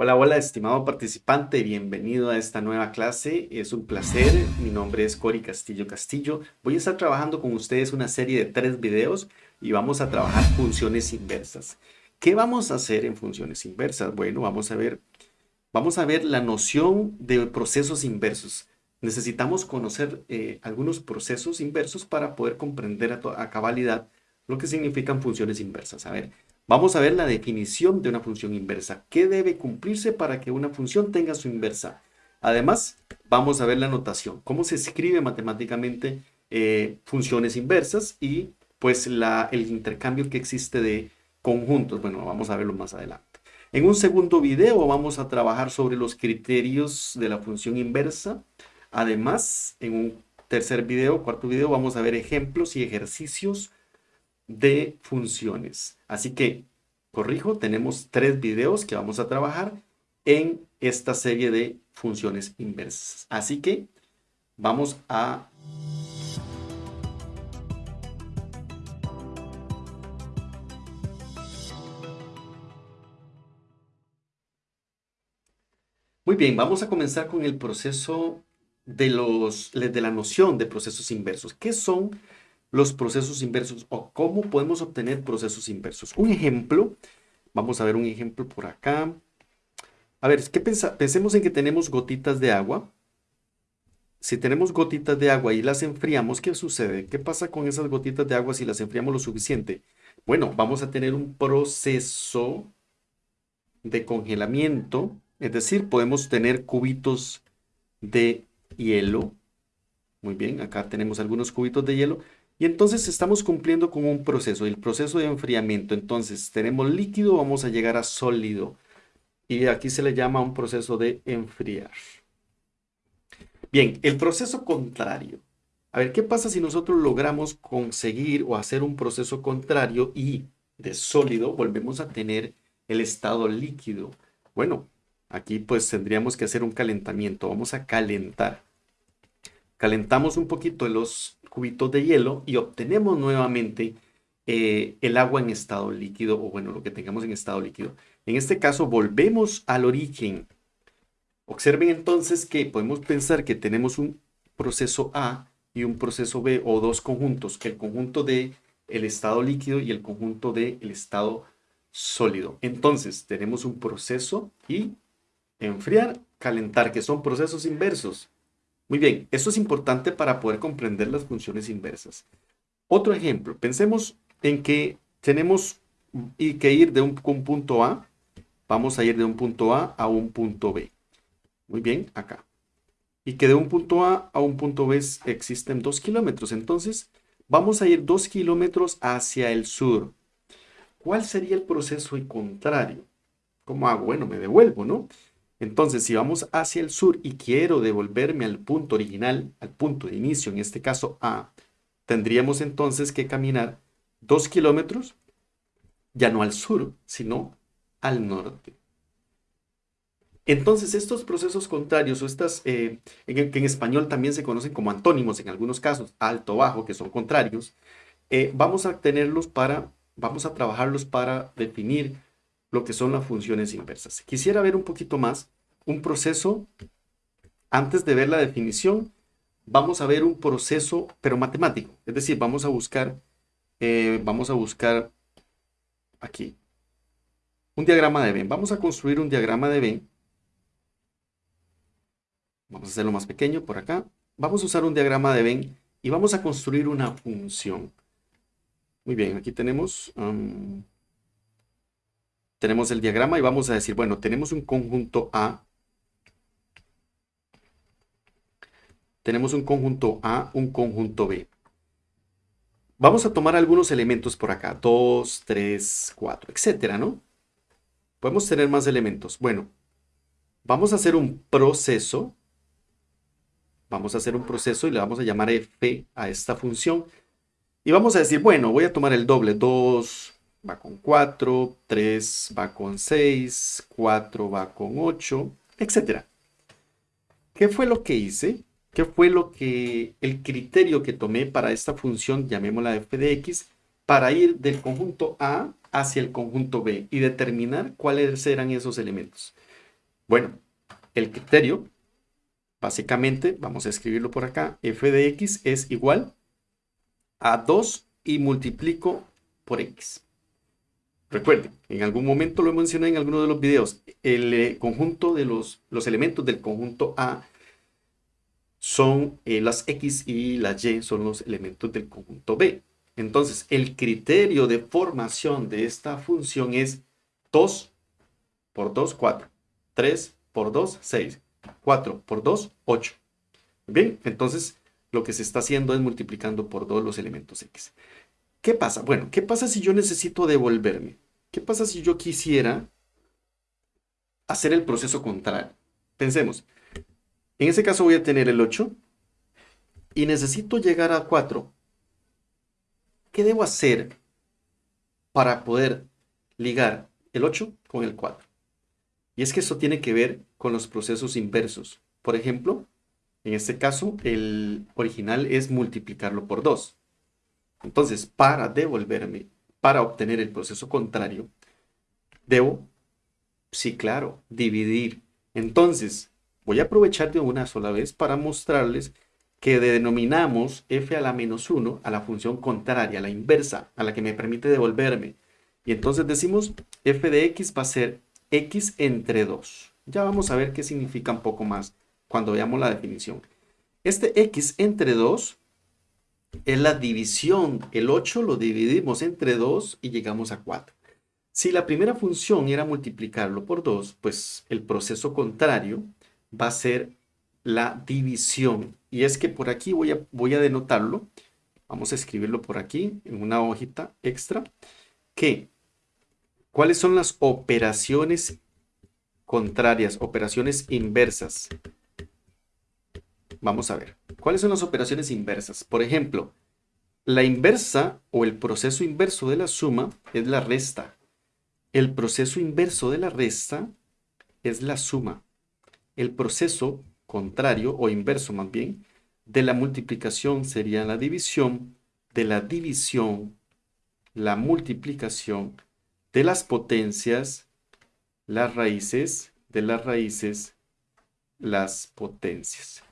Hola, hola, estimado participante, bienvenido a esta nueva clase. Es un placer, mi nombre es Cori Castillo Castillo. Voy a estar trabajando con ustedes una serie de tres videos y vamos a trabajar funciones inversas. ¿Qué vamos a hacer en funciones inversas? Bueno, vamos a ver, vamos a ver la noción de procesos inversos. Necesitamos conocer eh, algunos procesos inversos para poder comprender a, a cabalidad lo que significan funciones inversas. A ver, Vamos a ver la definición de una función inversa. ¿Qué debe cumplirse para que una función tenga su inversa? Además, vamos a ver la notación. Cómo se escribe matemáticamente eh, funciones inversas y pues el intercambio que existe de conjuntos. Bueno, vamos a verlo más adelante. En un segundo video vamos a trabajar sobre los criterios de la función inversa. Además, en un tercer video, cuarto video, vamos a ver ejemplos y ejercicios de funciones. Así que, corrijo, tenemos tres videos que vamos a trabajar en esta serie de funciones inversas. Así que vamos a... Muy bien, vamos a comenzar con el proceso de, los, de la noción de procesos inversos. ¿Qué son los procesos inversos o cómo podemos obtener procesos inversos. Un ejemplo, vamos a ver un ejemplo por acá. A ver, ¿qué pensemos en que tenemos gotitas de agua. Si tenemos gotitas de agua y las enfriamos, ¿qué sucede? ¿Qué pasa con esas gotitas de agua si las enfriamos lo suficiente? Bueno, vamos a tener un proceso de congelamiento, es decir, podemos tener cubitos de hielo. Muy bien, acá tenemos algunos cubitos de hielo y entonces estamos cumpliendo con un proceso, el proceso de enfriamiento. Entonces tenemos líquido, vamos a llegar a sólido. Y aquí se le llama un proceso de enfriar. Bien, el proceso contrario. A ver, ¿qué pasa si nosotros logramos conseguir o hacer un proceso contrario y de sólido volvemos a tener el estado líquido? Bueno, aquí pues tendríamos que hacer un calentamiento. Vamos a calentar. Calentamos un poquito los cubitos de hielo y obtenemos nuevamente eh, el agua en estado líquido o bueno, lo que tengamos en estado líquido. En este caso volvemos al origen. Observen entonces que podemos pensar que tenemos un proceso A y un proceso B o dos conjuntos, el conjunto de el estado líquido y el conjunto del el estado sólido. Entonces tenemos un proceso y enfriar, calentar, que son procesos inversos. Muy bien, esto es importante para poder comprender las funciones inversas. Otro ejemplo, pensemos en que tenemos que ir de un, punto A, vamos a ir de un punto A a un punto B. Muy bien, acá. Y que de un punto A a un punto B existen dos kilómetros. Entonces, vamos a ir dos kilómetros hacia el sur. ¿Cuál sería el proceso contrario? ¿Cómo hago? Bueno, me devuelvo, ¿no? Entonces, si vamos hacia el sur y quiero devolverme al punto original, al punto de inicio, en este caso A, tendríamos entonces que caminar dos kilómetros, ya no al sur, sino al norte. Entonces, estos procesos contrarios, o estas, eh, que en español también se conocen como antónimos en algunos casos, alto, bajo, que son contrarios, eh, vamos a tenerlos para, vamos a trabajarlos para definir lo que son las funciones inversas. Quisiera ver un poquito más un proceso, antes de ver la definición, vamos a ver un proceso, pero matemático. Es decir, vamos a buscar, eh, vamos a buscar aquí, un diagrama de Venn. Vamos a construir un diagrama de Venn. Vamos a hacerlo más pequeño por acá. Vamos a usar un diagrama de Venn y vamos a construir una función. Muy bien, aquí tenemos... Um, tenemos el diagrama y vamos a decir, bueno, tenemos un conjunto A. Tenemos un conjunto A, un conjunto B. Vamos a tomar algunos elementos por acá, 2, 3, 4, etcétera, ¿no? Podemos tener más elementos. Bueno, vamos a hacer un proceso. Vamos a hacer un proceso y le vamos a llamar f a esta función. Y vamos a decir, bueno, voy a tomar el doble, 2, va con 4, 3 va con 6, 4 va con 8, etc. ¿Qué fue lo que hice? ¿Qué fue lo que el criterio que tomé para esta función, llamémosla f de x, para ir del conjunto A hacia el conjunto B y determinar cuáles eran esos elementos? Bueno, el criterio, básicamente, vamos a escribirlo por acá, f de x es igual a 2 y multiplico por x. Recuerden, en algún momento lo mencioné en alguno de los videos, el eh, conjunto de los, los elementos del conjunto A son eh, las X y las Y son los elementos del conjunto B. Entonces, el criterio de formación de esta función es 2 por 2, 4. 3 por 2, 6. 4 por 2, 8. Bien, entonces lo que se está haciendo es multiplicando por 2 los elementos X. ¿Qué pasa? Bueno, ¿qué pasa si yo necesito devolverme? ¿Qué pasa si yo quisiera hacer el proceso contrario? Pensemos, en ese caso voy a tener el 8 y necesito llegar a 4. ¿Qué debo hacer para poder ligar el 8 con el 4? Y es que eso tiene que ver con los procesos inversos. Por ejemplo, en este caso, el original es multiplicarlo por 2. Entonces, para devolverme, para obtener el proceso contrario, debo, sí, claro, dividir. Entonces, voy a aprovechar de una sola vez para mostrarles que denominamos f a la menos 1 a la función contraria, a la inversa, a la que me permite devolverme. Y entonces decimos f de x va a ser x entre 2. Ya vamos a ver qué significa un poco más cuando veamos la definición. Este x entre 2 es la división. El 8 lo dividimos entre 2 y llegamos a 4. Si la primera función era multiplicarlo por 2, pues el proceso contrario va a ser la división. Y es que por aquí voy a, voy a denotarlo. Vamos a escribirlo por aquí en una hojita extra. Que, ¿cuáles son las operaciones contrarias, operaciones inversas? Vamos a ver. ¿Cuáles son las operaciones inversas? Por ejemplo, la inversa o el proceso inverso de la suma es la resta. El proceso inverso de la resta es la suma. El proceso contrario o inverso más bien de la multiplicación sería la división, de la división, la multiplicación de las potencias, las raíces, de las raíces, las potencias.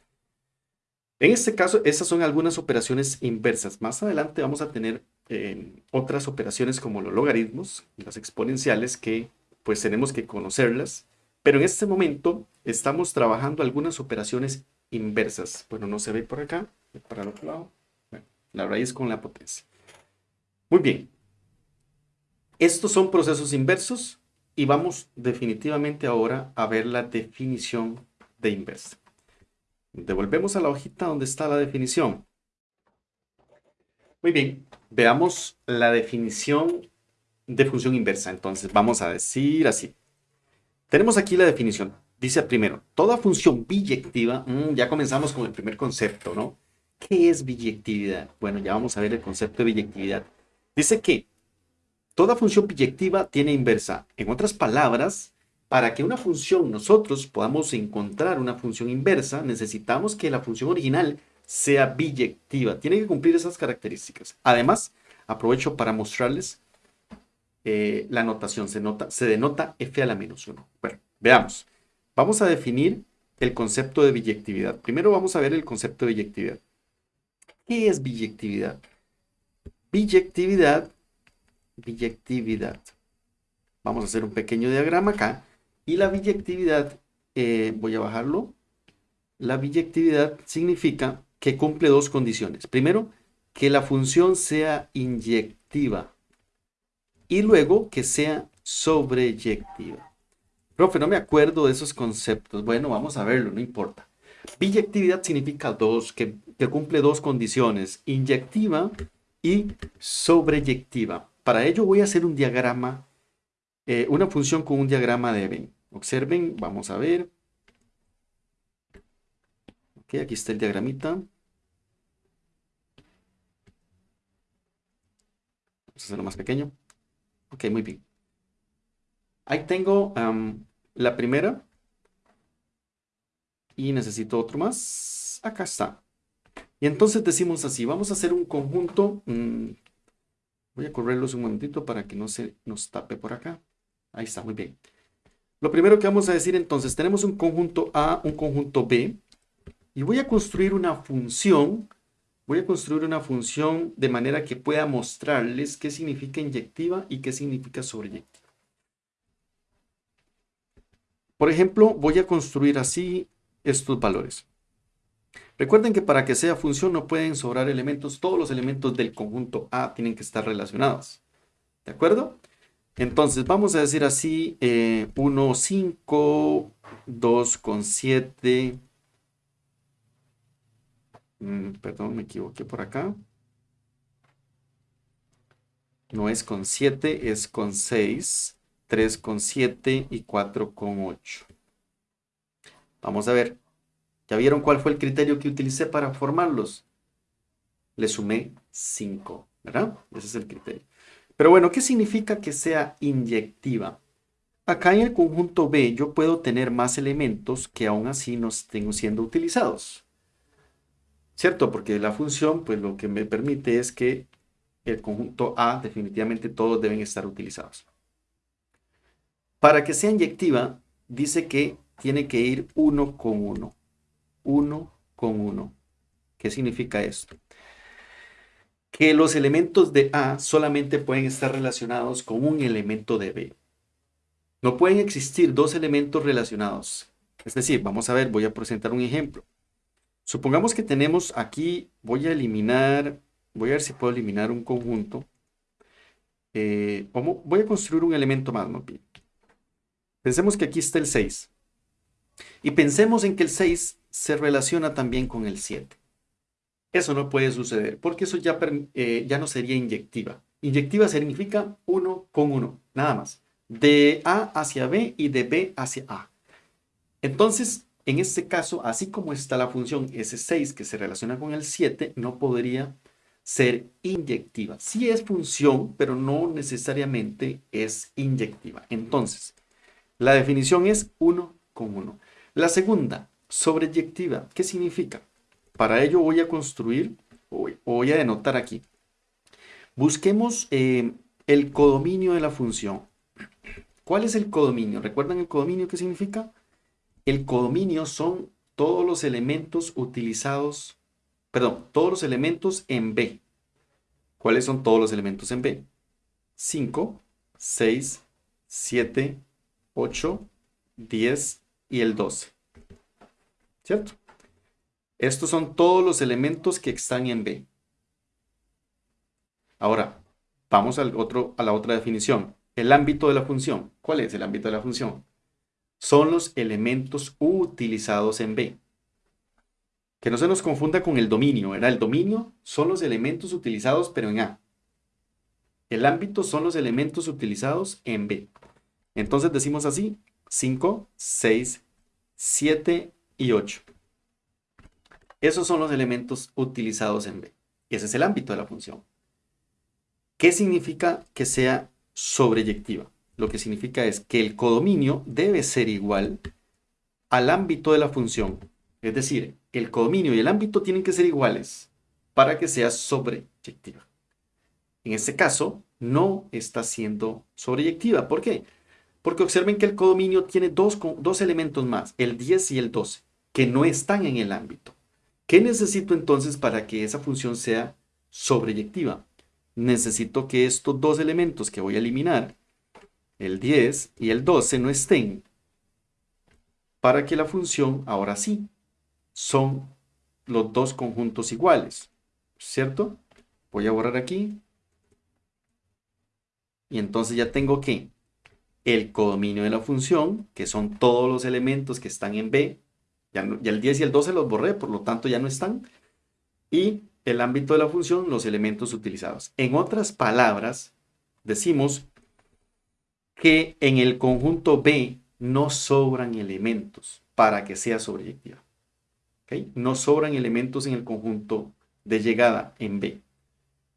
En este caso, esas son algunas operaciones inversas. Más adelante vamos a tener eh, otras operaciones como los logaritmos, las exponenciales, que pues tenemos que conocerlas. Pero en este momento estamos trabajando algunas operaciones inversas. Bueno, no se ve por acá, para el otro lado. la raíz con la potencia. Muy bien. Estos son procesos inversos y vamos definitivamente ahora a ver la definición de inversa. Devolvemos a la hojita donde está la definición. Muy bien, veamos la definición de función inversa. Entonces vamos a decir así. Tenemos aquí la definición. Dice primero, toda función biyectiva, mm, ya comenzamos con el primer concepto, ¿no? ¿Qué es biyectividad? Bueno, ya vamos a ver el concepto de biyectividad. Dice que toda función biyectiva tiene inversa. En otras palabras, para que una función nosotros podamos encontrar una función inversa, necesitamos que la función original sea biyectiva. Tiene que cumplir esas características. Además, aprovecho para mostrarles eh, la notación. Se, nota, se denota f a la menos 1. Bueno, veamos. Vamos a definir el concepto de biyectividad. Primero vamos a ver el concepto de biyectividad. ¿Qué es biyectividad? Biyectividad, biyectividad. Vamos a hacer un pequeño diagrama acá y la biyectividad, eh, voy a bajarlo. La biyectividad significa que cumple dos condiciones. Primero, que la función sea inyectiva. Y luego, que sea sobreyectiva. Profe, no me acuerdo de esos conceptos. Bueno, vamos a verlo, no importa. Biyectividad significa dos, que, cumple dos condiciones, inyectiva y sobreyectiva. Para ello voy a hacer un diagrama, eh, una función con un diagrama de Venn. Observen, vamos a ver. Ok, aquí está el diagramita. Vamos a hacerlo más pequeño. Ok, muy bien. Ahí tengo la primera. Y necesito otro más. Acá está. Y entonces decimos así, vamos a hacer un conjunto. Mm, voy a correrlos un momentito para que no se nos tape por acá. Ahí está, muy bien. Lo primero que vamos a decir entonces, tenemos un conjunto A, un conjunto B, y voy a construir una función, voy a construir una función de manera que pueda mostrarles qué significa inyectiva y qué significa sobreyectiva. Por ejemplo, voy a construir así estos valores. Recuerden que para que sea función no pueden sobrar elementos, todos los elementos del conjunto A tienen que estar relacionados. ¿De acuerdo? Entonces vamos a decir así, 1, 5, 2 con 7, mm, perdón, me equivoqué por acá. No es con 7, es con 6, 3 con 7 y 4 con 8. Vamos a ver. ¿Ya vieron cuál fue el criterio que utilicé para formarlos? Le sumé 5, ¿verdad? Ese es el criterio. Pero bueno, ¿qué significa que sea inyectiva? Acá en el conjunto B yo puedo tener más elementos que aún así no estén siendo utilizados. ¿Cierto? Porque la función pues lo que me permite es que el conjunto A definitivamente todos deben estar utilizados. Para que sea inyectiva dice que tiene que ir uno con uno. Uno con uno. ¿Qué significa esto? Que los elementos de A solamente pueden estar relacionados con un elemento de B. No pueden existir dos elementos relacionados. Es decir, vamos a ver, voy a presentar un ejemplo. Supongamos que tenemos aquí, voy a eliminar, voy a ver si puedo eliminar un conjunto. Eh, voy a construir un elemento más, ¿no? Pensemos que aquí está el 6. Y pensemos en que el 6 se relaciona también con el 7. Eso no puede suceder porque eso ya, eh, ya no sería inyectiva. Inyectiva significa uno con uno, nada más. De A hacia B y de B hacia A. Entonces, en este caso, así como está la función S6 que se relaciona con el 7, no podría ser inyectiva. Sí es función, pero no necesariamente es inyectiva. Entonces, la definición es uno con uno. La segunda, sobreyectiva. ¿Qué significa? Para ello voy a construir, voy a denotar aquí. Busquemos eh, el codominio de la función. ¿Cuál es el codominio? ¿Recuerdan el codominio qué significa? El codominio son todos los elementos utilizados, perdón, todos los elementos en B. ¿Cuáles son todos los elementos en B? 5, 6, 7, 8, 10 y el 12. ¿Cierto? Estos son todos los elementos que están en B. Ahora, vamos al otro, a la otra definición. El ámbito de la función. ¿Cuál es el ámbito de la función? Son los elementos utilizados en B. Que no se nos confunda con el dominio. Era el dominio son los elementos utilizados pero en A. El ámbito son los elementos utilizados en B. Entonces decimos así, 5, 6, 7 y 8. Esos son los elementos utilizados en B. Ese es el ámbito de la función. ¿Qué significa que sea sobreyectiva? Lo que significa es que el codominio debe ser igual al ámbito de la función. Es decir, el codominio y el ámbito tienen que ser iguales para que sea sobreyectiva. En este caso, no está siendo sobreyectiva. ¿Por qué? Porque observen que el codominio tiene dos, dos elementos más, el 10 y el 12, que no están en el ámbito. ¿Qué necesito entonces para que esa función sea sobreyectiva? Necesito que estos dos elementos que voy a eliminar, el 10 y el 12, no estén para que la función, ahora sí, son los dos conjuntos iguales, ¿cierto? Voy a borrar aquí. Y entonces ya tengo que el codominio de la función, que son todos los elementos que están en B, ya, el 10 y el 12 los borré, por lo tanto ya no están. Y el ámbito de la función, los elementos utilizados. En otras palabras, decimos que en el conjunto B no sobran elementos para que sea sobreyectiva. No sobran elementos en el conjunto de llegada en B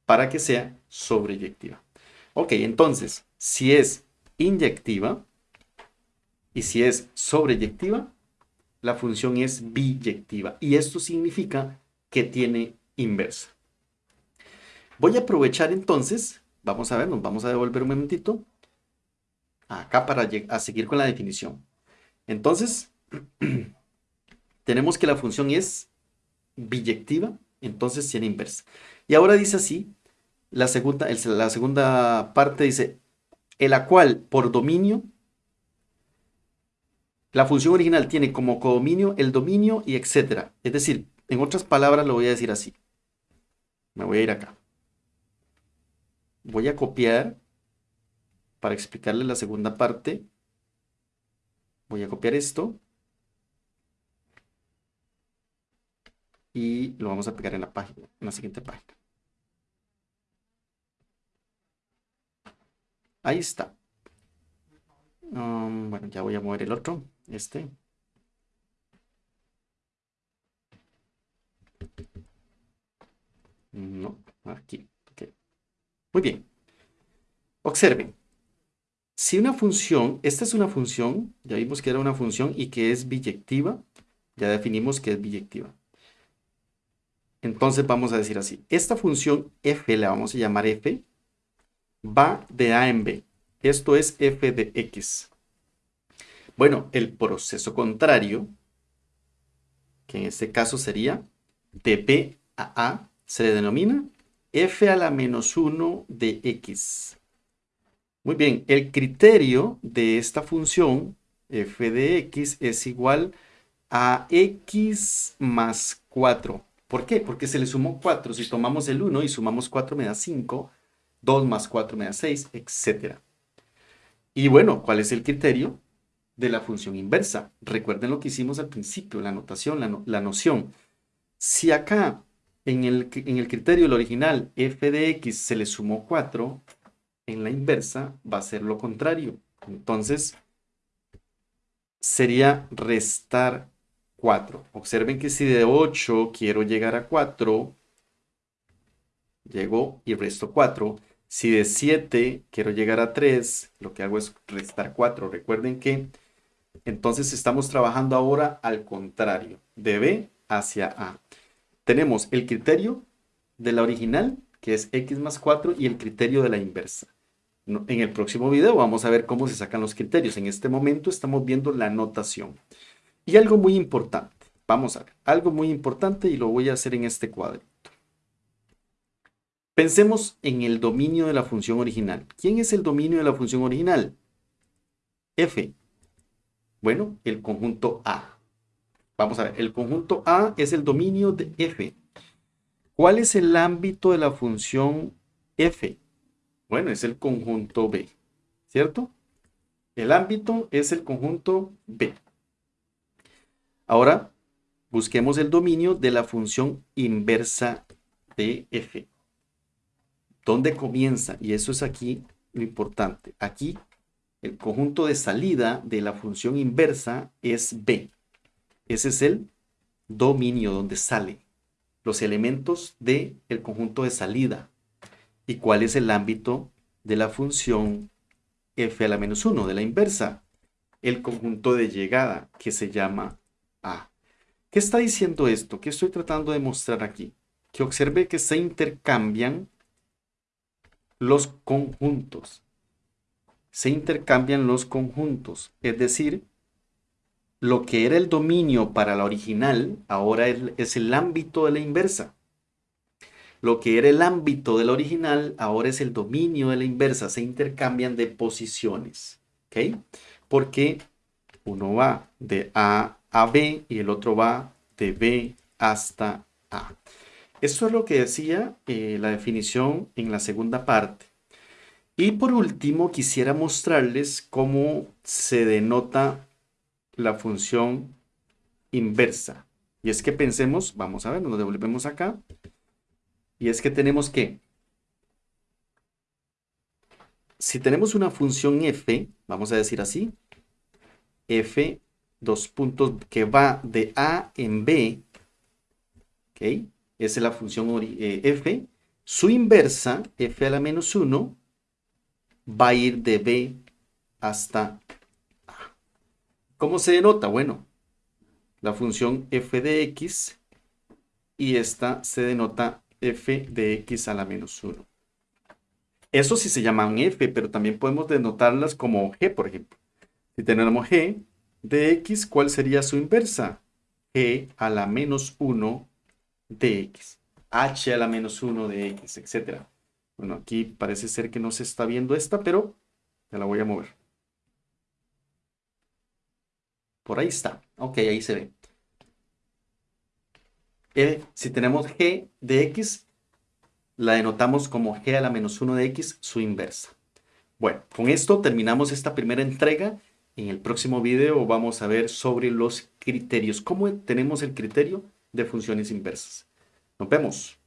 para que sea sobreyectiva. Ok, entonces, si es inyectiva y si es sobreyectiva, la función es biyectiva y esto significa que tiene inversa. Voy a aprovechar entonces, vamos a ver, nos vamos a devolver un momentito. acá para seguir con la definición. Entonces, tenemos que la función es biyectiva, entonces tiene inversa. Y ahora dice así, la segunda, la segunda parte dice, en la cual por dominio, la función original tiene como codominio el dominio y etcétera. Es decir, en otras palabras lo voy a decir así. Me voy a ir acá. Voy a copiar para explicarle la segunda parte. Voy a copiar esto. Y lo vamos a pegar en la página, en la siguiente página. Ahí está. Um, bueno, ya voy a mover el otro, este. No, aquí. Muy bien. Observen. Si una función, esta es una función, ya vimos que era una función y que es biyectiva, ya definimos que es biyectiva. Entonces vamos a decir así, esta función f, la vamos a llamar f, va de a en b. Esto es f de x. Bueno, el proceso contrario, que en este caso sería de b a a, se le denomina f a la menos 1 de x. Muy bien, el criterio de esta función f de x es igual a x más 4. ¿Por qué? Porque se le sumó 4. Si tomamos el 1 y sumamos 4 me da 5, 2 más 4 me da 6, etc. Y bueno, ¿cuál es el criterio? De la función inversa. Recuerden lo que hicimos al principio, la notación, la, noción. Si acá en el, en el criterio original f de x se le sumó 4, en la inversa va a ser lo contrario. Entonces, sería restar 4. Observen que si de 8 quiero llegar a 4, llego y resto 4. Si de 7 quiero llegar a 3, lo que hago es restar 4. Recuerden que entonces estamos trabajando ahora al contrario, de B hacia A. Tenemos el criterio de la original, que es x más 4, y el criterio de la inversa. En el próximo video vamos a ver cómo se sacan los criterios. En este momento estamos viendo la notación. Y algo muy importante, vamos a ver, algo muy importante y lo voy a hacer en este cuadrito. Pensemos en el dominio de la función original. ¿Quién es el dominio de la función original? F. Bueno, el conjunto A. Vamos a ver, el conjunto A es el dominio de F. ¿Cuál es el ámbito de la función F? Bueno, es el conjunto B, ¿cierto? El ámbito es el conjunto B. Ahora, busquemos el dominio de la función inversa de f. ¿Dónde comienza? Y eso es aquí lo importante. Aquí, el conjunto de salida de la función inversa es B. Ese es el dominio donde sale los elementos del el conjunto de salida. ¿Y cuál es el ámbito de la función f a la menos 1, de la inversa? El conjunto de llegada, que se llama A. ¿Qué está diciendo esto? ¿Qué estoy tratando de mostrar aquí? Que observe que se intercambian los conjuntos. Se intercambian los conjuntos. Es decir, lo que era el dominio para la original, ahora es el ámbito de la inversa. Lo que era el ámbito del original ahora es el dominio de la inversa. Se intercambian de posiciones. ¿Ok? Porque uno va de A a B y el otro va de B hasta A. Esto es lo que decía eh, la definición en la segunda parte. Y por último, quisiera mostrarles cómo se denota la función inversa. Y es que pensemos, vamos a ver, nos devolvemos acá. Y es que tenemos que, si tenemos una función f, vamos a decir así, f, dos puntos que va de a en b, ¿ok? Esa es la función eh, f. Su inversa, f a la menos 1, va a ir de b hasta a. ¿Cómo se denota? Bueno, la función f de x y esta se denota f de x a la menos 1. Eso sí se llaman f, pero también podemos denotarlas como g, por ejemplo. Si tenemos g de x, ¿cuál sería su inversa? g a la menos 1 de x, h a la menos 1 de x, etc. Bueno, aquí parece ser que no se está viendo esta, pero ya la voy a mover. Por ahí está. Ok, ahí se ve. Eh, si tenemos g de x, la denotamos como g a la menos 1 de x, su inversa. Bueno, con esto terminamos esta primera entrega. En el próximo video vamos a ver sobre los criterios. ¿Cómo tenemos el criterio de funciones inversas? Nos vemos.